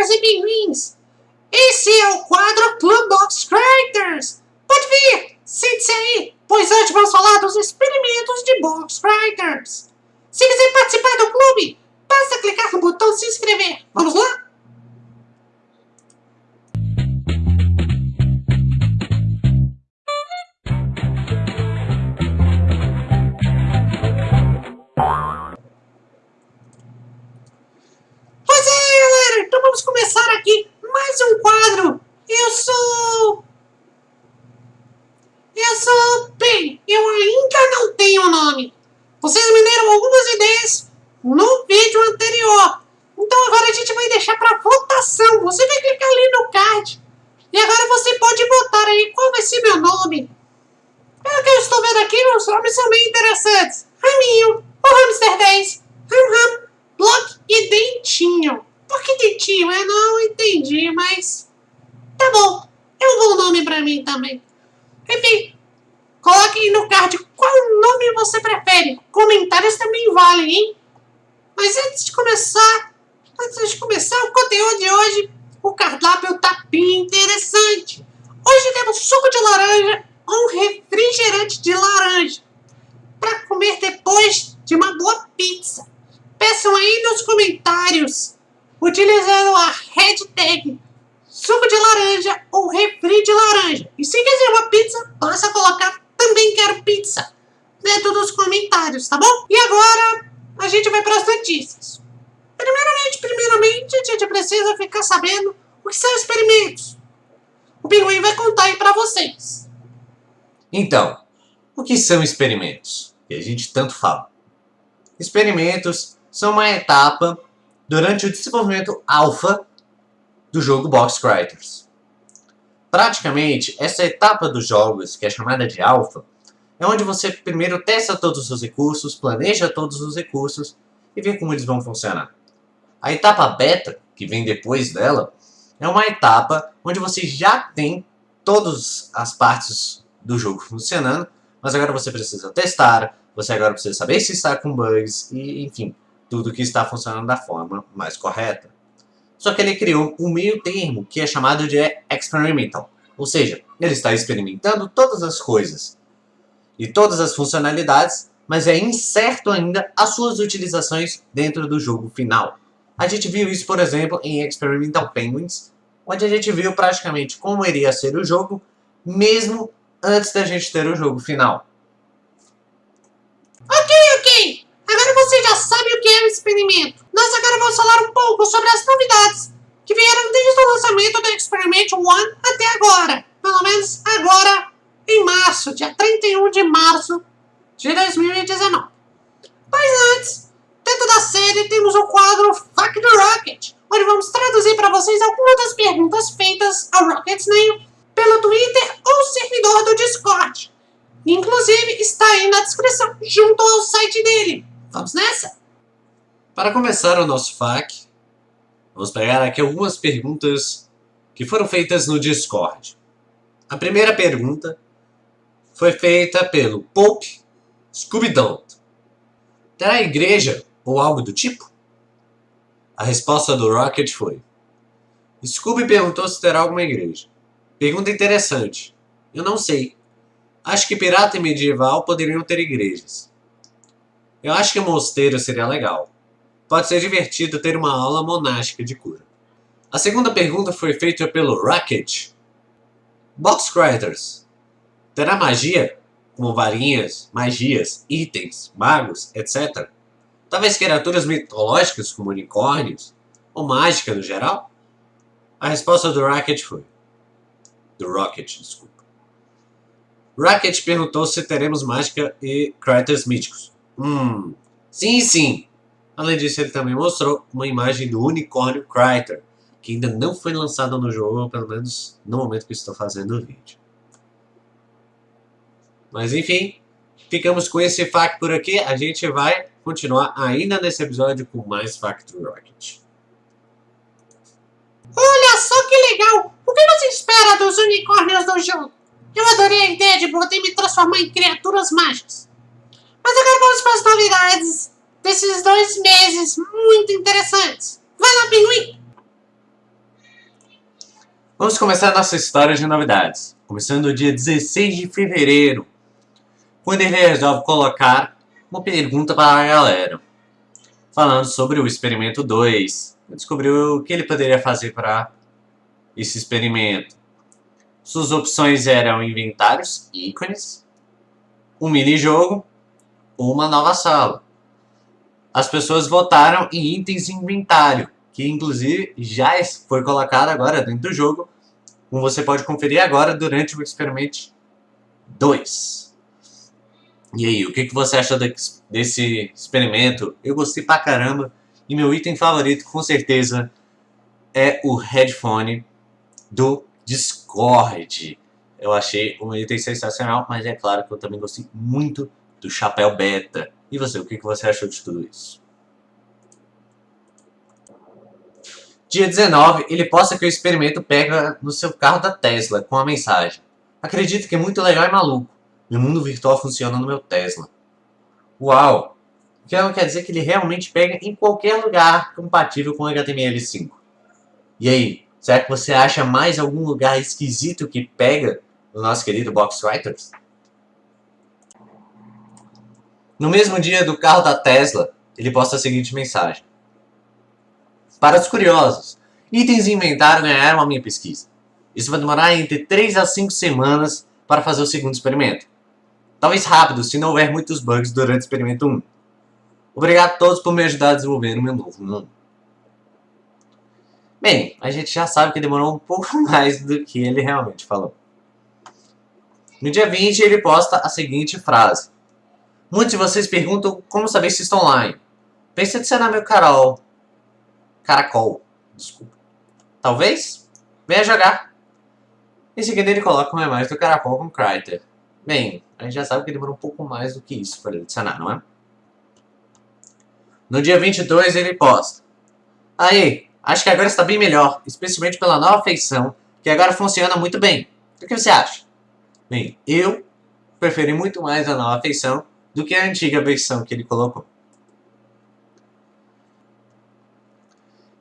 Criters e Pinguins! Esse é o quadro Club Box Criters! Pode vir! Sente-se aí, pois hoje vamos falar dos experimentos de Box Criters! Se quiser participar do clube, basta clicar no botão se inscrever. Vamos lá? Utilizando a hashtag suco de laranja ou refri de laranja. E se quiser uma pizza, basta colocar também quero pizza dentro dos comentários, tá bom? E agora a gente vai para as notícias. Primeiramente, primeiramente, a gente precisa ficar sabendo o que são experimentos. O Pinguim vai contar aí para vocês. Então, o que são experimentos? Que a gente tanto fala. Experimentos são uma etapa durante o desenvolvimento alfa do jogo Box Criters. Praticamente, essa etapa dos jogos, que é chamada de alfa, é onde você primeiro testa todos os recursos, planeja todos os recursos e vê como eles vão funcionar. A etapa beta, que vem depois dela, é uma etapa onde você já tem todas as partes do jogo funcionando, mas agora você precisa testar, você agora precisa saber se está com bugs e, enfim, tudo que está funcionando da forma mais correta. Só que ele criou um meio termo que é chamado de experimental, ou seja, ele está experimentando todas as coisas e todas as funcionalidades, mas é incerto ainda as suas utilizações dentro do jogo final. A gente viu isso, por exemplo, em Experimental Penguins, onde a gente viu praticamente como iria ser o jogo, mesmo antes da gente ter o jogo final. Ok. Agora você já sabe o que é o experimento. Nós agora vamos falar um pouco sobre as novidades que vieram desde o lançamento do Experiment One até agora. Pelo menos agora, em março, dia 31 de março de 2019. Mas antes, dentro da série temos o quadro Fuck the Rocket, onde vamos traduzir para vocês algumas das perguntas feitas ao Rocket Snail pelo Twitter ou servidor do Discord. Inclusive, está aí na descrição, junto ao site dele. Vamos nessa? Para começar o nosso FAQ, vamos pegar aqui algumas perguntas que foram feitas no Discord. A primeira pergunta foi feita pelo Pope Scooby-Doo. Terá igreja ou algo do tipo? A resposta do Rocket foi Scooby perguntou se terá alguma igreja. Pergunta interessante. Eu não sei. Acho que pirata e medieval poderiam ter igrejas. Eu acho que mosteiro seria legal. Pode ser divertido ter uma aula monástica de cura. A segunda pergunta foi feita pelo Rocket. Box Criters. Terá magia? Como varinhas, magias, itens, magos, etc. Talvez criaturas mitológicas como unicórnios? Ou mágica no geral? A resposta do Rocket foi do Rocket, desculpa. Rocket perguntou se teremos mágica e criters míticos. Hum, sim, sim. Além disso, ele também mostrou uma imagem do unicórnio Criter, que ainda não foi lançado no jogo, pelo menos no momento que estou fazendo o vídeo. Mas enfim, ficamos com esse fact por aqui. A gente vai continuar ainda nesse episódio com mais fact Rocket. Olha só que legal! O que você espera dos unicórnios do jogo? Eu adorei a ideia de poder me transformar em criaturas mágicas. Mas agora vamos para as novidades desses dois meses muito interessantes. Vai lá, pinguim! Vamos começar nossa história de novidades. Começando no dia 16 de fevereiro, quando ele resolve colocar uma pergunta para a galera. Falando sobre o experimento 2. Descobriu o que ele poderia fazer para esse experimento. Suas opções eram inventários, ícones, um mini-jogo uma nova sala. As pessoas votaram em itens de inventário, que inclusive já foi colocado agora dentro do jogo, como você pode conferir agora durante o experimento 2. E aí, o que, você achou desse experimento? Eu gostei pra caramba, e meu item favorito com certeza é o headphone do Discord. Eu achei um item sensacional, mas é claro que eu também gostei muito do chapéu beta. E você, o que você achou de tudo isso? Dia 19, ele posta que o experimento pega no seu carro da Tesla com a mensagem. Acredito que é muito legal e maluco. Meu mundo virtual funciona no meu Tesla. Uau! O que quer dizer que ele realmente pega em qualquer lugar compatível com HTML5. E aí, será que você acha mais algum lugar esquisito que pega no nosso querido Box Writers? No mesmo dia do carro da Tesla, ele posta a seguinte mensagem. Para os curiosos, itens de inventário ganharam a minha pesquisa. Isso vai demorar entre 3 a 5 semanas para fazer o segundo experimento. Talvez rápido, se não houver muitos bugs durante o experimento 1. Obrigado a todos por me ajudar a desenvolver o meu novo mundo. Bem, a gente já sabe que demorou um pouco mais do que ele realmente falou. No dia 20, ele posta a seguinte frase. Muitos de vocês perguntam como saber se estão online. Pense em adicionar meu Carol. Caracol. Desculpa. Talvez? Venha jogar. Em seguida ele coloca uma imagem do caracol com Cryter. Bem, a gente já sabe que demorou um pouco mais do que isso para ele adicionar, não é? No dia 22 ele posta. Aí, acho que agora está bem melhor, especialmente pela nova feição, que agora funciona muito bem. O que você acha? Bem, eu preferi muito mais a nova feição do que a antiga versão que ele colocou.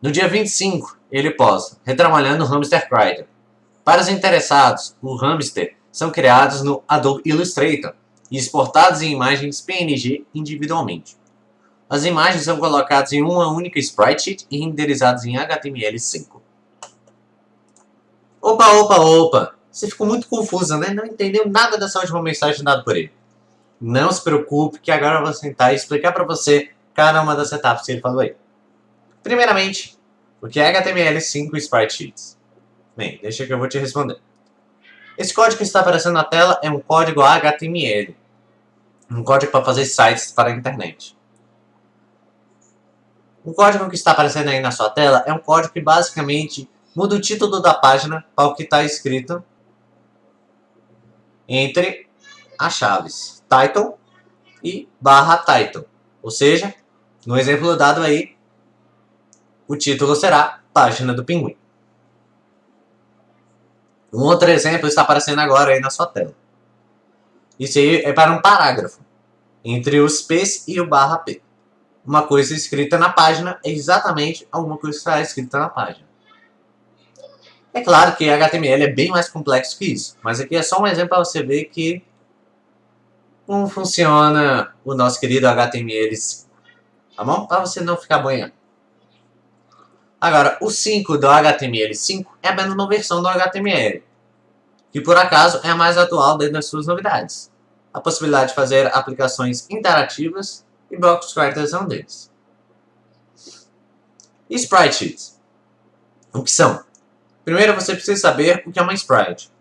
No dia 25, ele posta, retrabalhando o Hamster Crider. Para os interessados, o Hamster são criados no Adobe Illustrator e exportados em imagens PNG individualmente. As imagens são colocadas em uma única sprite sheet e renderizadas em HTML5. Opa, opa, opa! Você ficou muito confusa, né? Não entendeu nada dessa última mensagem dada por ele. Não se preocupe que agora eu vou sentar e explicar para você cada uma das etapas que ele falou aí. Primeiramente, o que é HTML5 Sprite Sheets? Bem, deixa que eu vou te responder. Esse código que está aparecendo na tela é um código HTML. Um código para fazer sites para a internet. O código que está aparecendo aí na sua tela é um código que basicamente muda o título da página para o que está escrito entre as chaves title e barra title. Ou seja, no exemplo dado aí, o título será Página do Pinguim. Um outro exemplo está aparecendo agora aí na sua tela. Isso aí é para um parágrafo, entre os P's e o barra P. Uma coisa escrita na página é exatamente alguma coisa que está escrita na página. É claro que HTML é bem mais complexo que isso, mas aqui é só um exemplo para você ver que como funciona o nosso querido HTML, tá bom? Para você não ficar banhando. Agora, o 5 do HTML5 é a mesma versão do HTML, que por acaso é a mais atual dentro das suas novidades. A possibilidade de fazer aplicações interativas e box characters é um deles. E sprite sheets? O que são? Primeiro você precisa saber o que é uma sprite.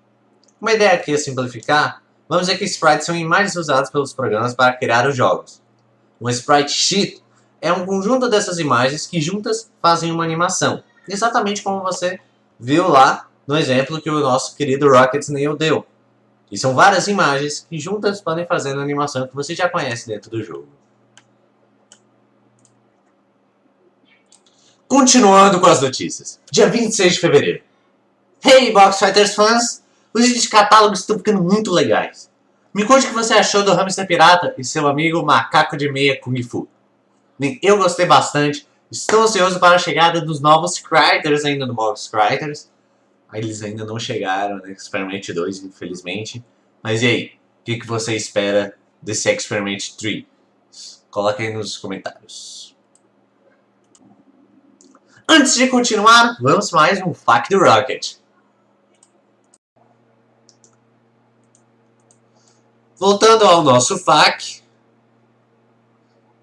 Uma ideia aqui é simplificar Vamos dizer que sprites são imagens usadas pelos programas para criar os jogos. Um sprite sheet é um conjunto dessas imagens que juntas fazem uma animação. Exatamente como você viu lá no exemplo que o nosso querido Rocket Snail deu. E são várias imagens que juntas podem fazer a animação que você já conhece dentro do jogo. Continuando com as notícias. Dia 26 de fevereiro. Hey, Box Fighters fãs! Os itens de catálogo estão ficando muito legais. Me conte o que você achou do Hamster Pirata e seu amigo Macaco de Meia Kung Fu. Bem, eu gostei bastante. Estou ansioso para a chegada dos novos Criters ainda no Box Criters. Eles ainda não chegaram no Experiment 2, infelizmente. Mas e aí? O que, que você espera desse Experiment 3? Coloca aí nos comentários. Antes de continuar, vamos mais um FAQ do Rocket. Voltando ao nosso FAQ.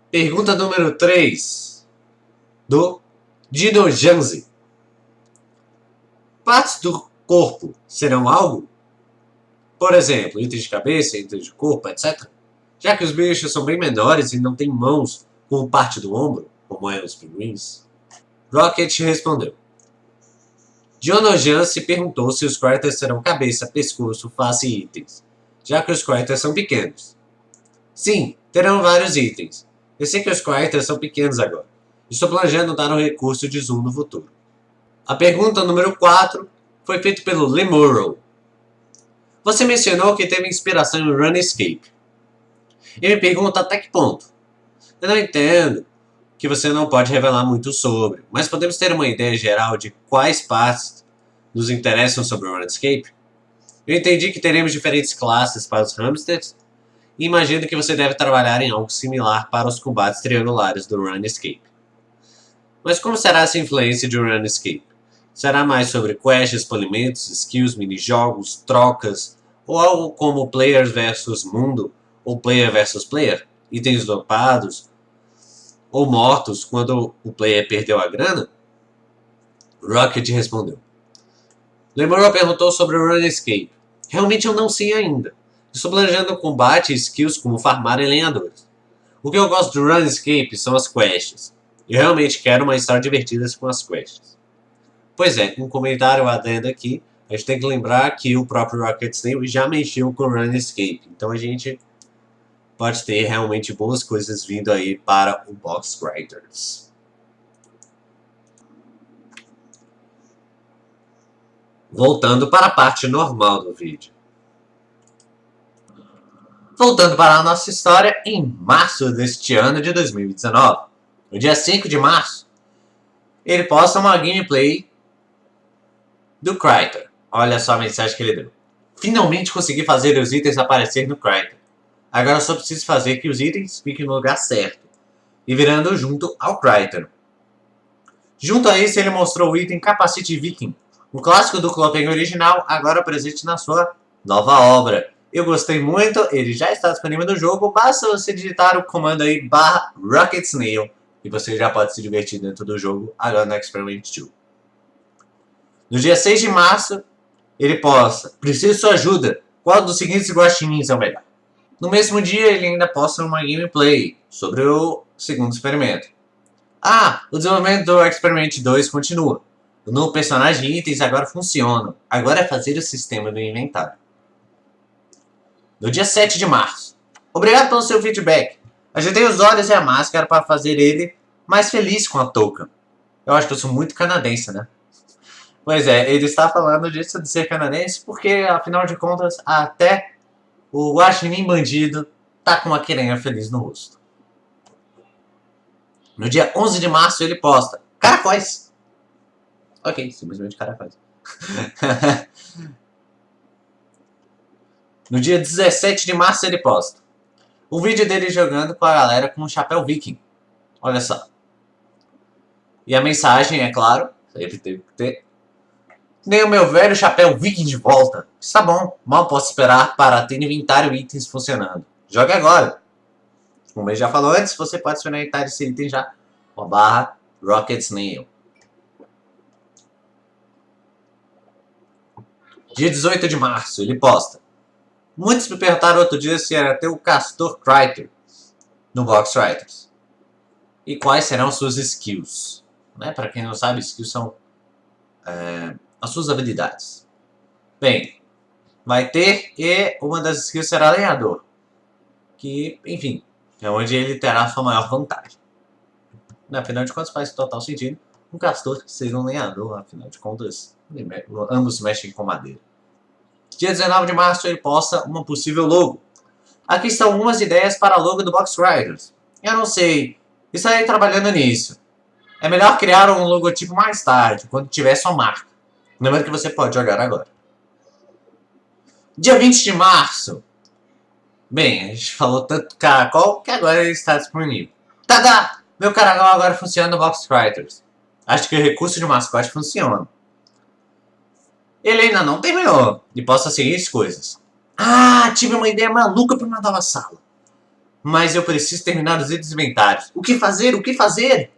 Pergunta número 3. Do Dino Janzi. Partes do corpo serão algo? Por exemplo, itens de cabeça, itens de corpo, etc. Já que os bichos são bem menores e não têm mãos como parte do ombro, como eram os pinguins. Rocket respondeu. Jonojan se perguntou se os quartos serão cabeça, pescoço, face e itens já que os quartos são pequenos. Sim, terão vários itens. Eu sei que os quartos são pequenos agora. Estou planejando dar um recurso de zoom no futuro. A pergunta número 4 foi feita pelo Lemuro. Você mencionou que teve inspiração em Runescape. E me pergunta até que ponto. Eu não entendo que você não pode revelar muito sobre, mas podemos ter uma ideia geral de quais partes nos interessam sobre o Runescape? Eu entendi que teremos diferentes classes para os hamsters e imagino que você deve trabalhar em algo similar para os combates triangulares do Runescape. Mas como será essa influência de Runescape? Será mais sobre quests, polimentos, skills, minijogos, trocas, ou algo como player versus mundo, ou player versus player, itens dopados, ou mortos quando o player perdeu a grana? Rocket respondeu. Lembrou perguntou sobre o Runescape. Realmente eu não sei ainda. Estou planejando combate e skills como farmar em lenhadores. O que eu gosto do Runescape são as quests. Eu realmente quero uma história divertida com as quests. Pois é, um comentário adendo aqui. A gente tem que lembrar que o próprio Rocket Snail já mexeu com o Runescape. Então a gente pode ter realmente boas coisas vindo aí para o Box Writers. Voltando para a parte normal do vídeo. Voltando para a nossa história, em março deste ano de 2019, no dia 5 de março, ele posta uma gameplay do Cryter. Olha só a mensagem que ele deu. Finalmente consegui fazer os itens aparecer no Cryter. Agora só preciso fazer que os itens fiquem no lugar certo e virando junto ao Cryter. Junto a isso, ele mostrou o item Capacite Viking, um clássico do Clopen original, agora presente na sua nova obra. Eu gostei muito, ele já está disponível no jogo, basta você digitar o comando aí barra Rocket Snail e você já pode se divertir dentro do jogo agora no Experiment 2. No dia 6 de março, ele posta, preciso sua ajuda, qual dos seguintes guaxinins é o melhor? No mesmo dia, ele ainda posta uma gameplay sobre o segundo experimento. Ah, o desenvolvimento do Experiment 2 continua. No personagem itens agora funcionam. Agora é fazer o sistema do inventário. No dia 7 de março. Obrigado pelo seu feedback. Ajeitei os olhos e a máscara para fazer ele mais feliz com a touca. Eu acho que eu sou muito canadense, né? Pois é, ele está falando disso de ser canadense porque, afinal de contas, até o guaxinim bandido tá com uma querenha feliz no rosto. No dia 11 de março ele posta Caracóis! Ok, simplesmente cara faz. no dia 17 de março ele posta. Um vídeo dele jogando com a galera com um chapéu viking. Olha só. E a mensagem, é claro, sempre teve que ter. Nem o meu velho chapéu viking de volta. Está bom, mal posso esperar para ter inventário itens funcionando. Jogue agora. Como ele já falou antes, você pode experimentar esse item já. Uma barra Rocket Snail. Dia 18 de março, ele posta. Muitos me perguntaram outro dia se era ter o Castor Criter no Box Writers. E quais serão suas skills. Né? Para quem não sabe, skills são é, as suas habilidades. Bem, vai ter e uma das skills será lenhador. Que, enfim, é onde ele terá a sua maior vantagem. Afinal de contas faz total sentido um castor seja um lenhador, afinal de contas, ambos mexem com madeira. Dia 19 de março ele posta uma possível logo. Aqui estão algumas ideias para a logo do Box Riders. Eu não sei, estarei trabalhando nisso. É melhor criar um logotipo mais tarde, quando tiver sua marca. Lembrando que você pode jogar agora. Dia 20 de março. Bem, a gente falou tanto caracol que agora ele está disponível. Tada! Meu caracol agora funciona no Box Writers. Acho que o recurso de mascote funciona. Ele ainda não terminou e seguir as coisas. Ah, tive uma ideia maluca para uma nova sala. Mas eu preciso terminar os itens inventários. O que fazer? O que fazer?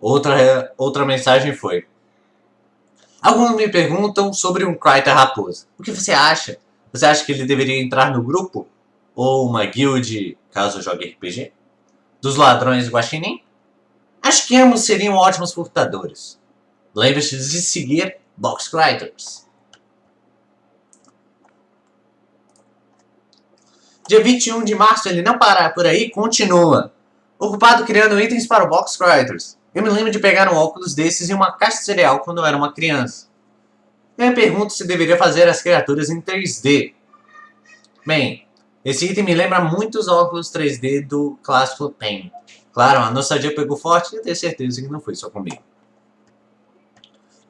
Outra, outra mensagem foi. Alguns me perguntam sobre um Kryter Raposa. O que você acha? Você acha que ele deveria entrar no grupo? Ou uma guild, caso jogue RPG? Dos ladrões guaxinim? Acho que ambos seriam ótimos furtadores. Lembre-se de seguir Box Criters. Dia 21 de março ele não para por aí continua. Ocupado criando itens para o Box Criters. Eu me lembro de pegar um óculos desses e uma caixa de cereal quando eu era uma criança. Eu me pergunto se deveria fazer as criaturas em 3D. Bem, esse item me lembra muito os óculos 3D do clássico Pen. Claro, a nostalgia pegou forte e eu tenho certeza que não foi só comigo.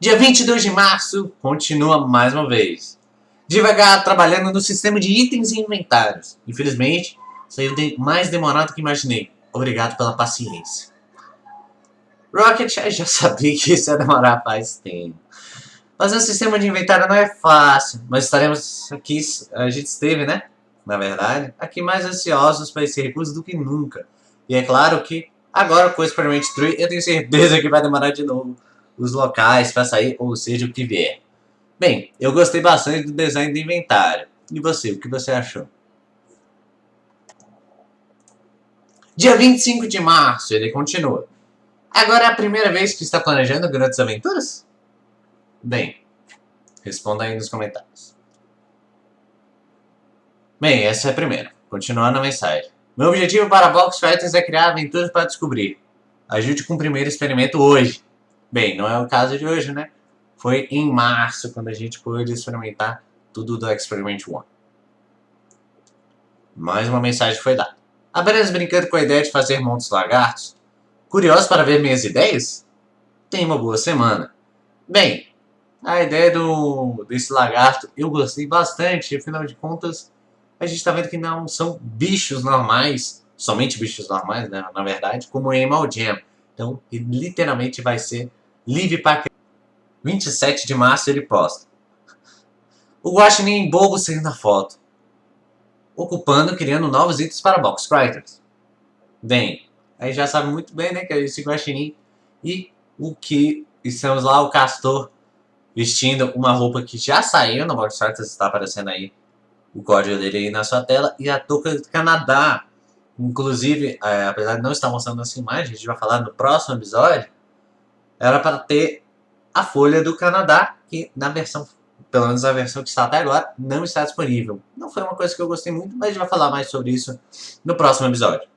Dia 22 de março, continua mais uma vez. Devagar, trabalhando no sistema de itens e inventários. Infelizmente, saiu mais demorado do que imaginei. Obrigado pela paciência. Rocket já sabia que isso ia demorar faz tempo. Fazer um sistema de inventário não é fácil, mas estaremos aqui, a gente esteve, né? Na verdade, aqui mais ansiosos para esse recurso do que nunca. E é claro que agora com o Experiment Tree eu tenho certeza que vai demorar de novo os locais para sair, ou seja, o que vier. Bem, eu gostei bastante do design do inventário. E você, o que você achou? Dia 25 de março, ele continua. Agora é a primeira vez que está planejando grandes aventuras? Bem, responda aí nos comentários. Bem, essa é a primeira. Continuando a mensagem. Meu objetivo para Box Fighters é criar aventuras para descobrir. Ajude com o primeiro experimento hoje. Bem, não é o caso de hoje, né? Foi em março quando a gente pôde experimentar tudo do Experiment 1. Mais uma mensagem foi dada. Apenas brincando com a ideia de fazer montes lagartos, Curioso para ver minhas ideias? Tenha uma boa semana. Bem, a ideia do, desse lagarto eu gostei bastante, afinal de contas, a gente está vendo que não são bichos normais, somente bichos normais, né, na verdade, como Animal Jam. Então, literalmente vai ser livre para 27 de março ele posta. O Guaxinim bobo saindo na foto. Ocupando, criando novos itens para Box Writers. Bem, aí já sabe muito bem, né, que é esse guaxinim. E o que estamos lá, o Castor vestindo uma roupa que já saiu no Box Arts, está aparecendo aí o código dele aí na sua tela. E a touca do Canadá, inclusive, é, apesar de não estar mostrando essa imagem, a gente vai falar no próximo episódio, era para ter a folha do Canadá, que na versão, pelo menos a versão que está até agora, não está disponível. Não foi uma coisa que eu gostei muito, mas a gente vai falar mais sobre isso no próximo episódio.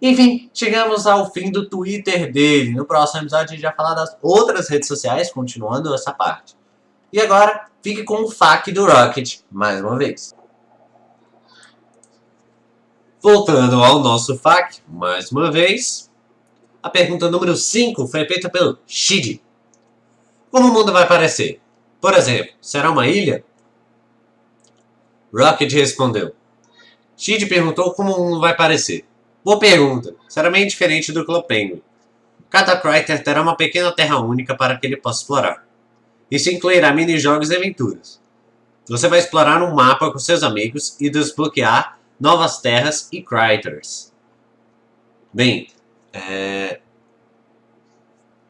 Enfim, chegamos ao fim do Twitter dele. No próximo episódio a gente vai falar das outras redes sociais, continuando essa parte. E agora, fique com o FAQ do Rocket, mais uma vez. Voltando ao nosso FAQ, mais uma vez. A pergunta número 5 foi feita pelo Shid. Como o mundo vai parecer? Por exemplo, será uma ilha? Rocket respondeu. Shid perguntou como o mundo vai parecer. Boa pergunta. Será bem diferente do Clopenguin. Cada Cryter terá uma pequena terra única para que ele possa explorar. Isso incluirá mini-jogos e aventuras. Você vai explorar um mapa com seus amigos e desbloquear novas terras e Cryters. Bem, é...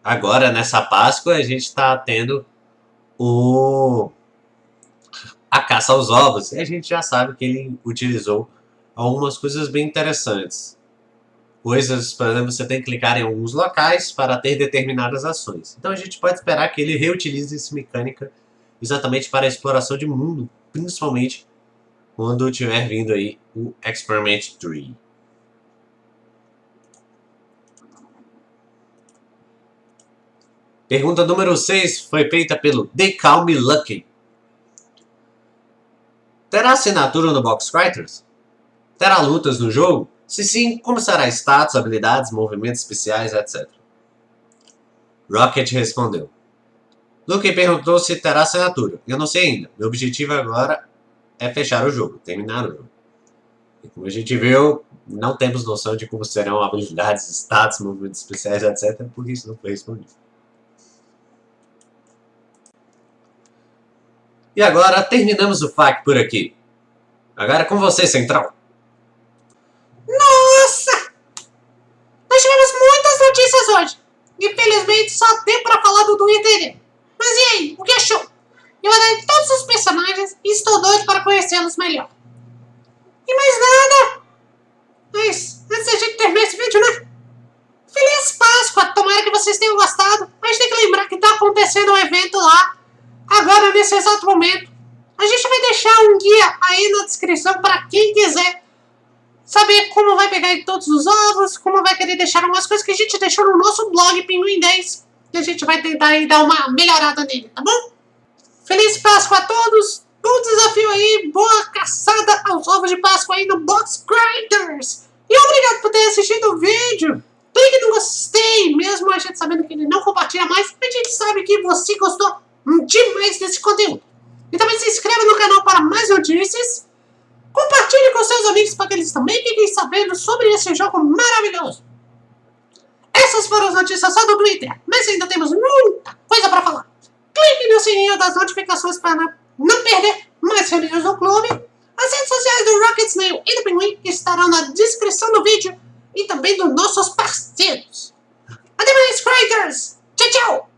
agora nessa Páscoa a gente está tendo o... a caça aos ovos. E a gente já sabe que ele utilizou algumas coisas bem interessantes coisas, por exemplo, você tem que clicar em alguns locais para ter determinadas ações. Então a gente pode esperar que ele reutilize essa mecânica exatamente para a exploração de mundo, principalmente quando tiver vindo aí o Experiment 3. Pergunta número 6 foi feita pelo The Calm Lucky. Terá assinatura no Box Writers? Terá lutas no jogo? Se sim, como será status, habilidades, movimentos especiais, etc. Rocket respondeu. Luke perguntou se terá assinatura. Eu não sei ainda. Meu objetivo agora é fechar o jogo, terminar o jogo. E como a gente viu, não temos noção de como serão habilidades, status, movimentos especiais, etc. Porque isso não foi respondido. E agora terminamos o FAQ por aqui. Agora é com você, Central. Nossa! Nós tivemos muitas notícias hoje. Infelizmente, só tem pra falar do Twitter. Mas e aí, o que achou? Eu adorei todos os personagens e estou doido para conhecê-los melhor. E mais nada! Mas, antes da gente terminar esse vídeo, né? Feliz Páscoa! Tomara que vocês tenham gostado. Gente tem que lembrar que tá acontecendo um evento lá agora nesse exato momento. A gente vai deixar um guia aí na descrição para quem quiser saber como vai pegar todos os ovos, como vai querer deixar algumas coisas que a gente deixou no nosso blog Pinguim 10. E a gente vai tentar aí dar uma melhorada nele, tá bom? Feliz Páscoa a todos! Bom desafio aí, boa caçada aos ovos de Páscoa aí no Box Grinders! E obrigado por ter assistido o vídeo! Clique no gostei, mesmo a gente sabendo que ele não compartilha mais, a gente sabe que você gostou demais desse conteúdo. E também se inscreva no canal para mais notícias. Compartilhe com seus amigos para que eles também fiquem sabendo sobre esse jogo maravilhoso. Essas foram as notícias só do Twitter, mas ainda temos muita coisa para falar. Clique no sininho das notificações para não perder mais reuniões do clube. As redes sociais do Rocket Snail e do Pinguim estarão na descrição do vídeo e também dos nossos parceiros. Até mais, Creators! Tchau, tchau!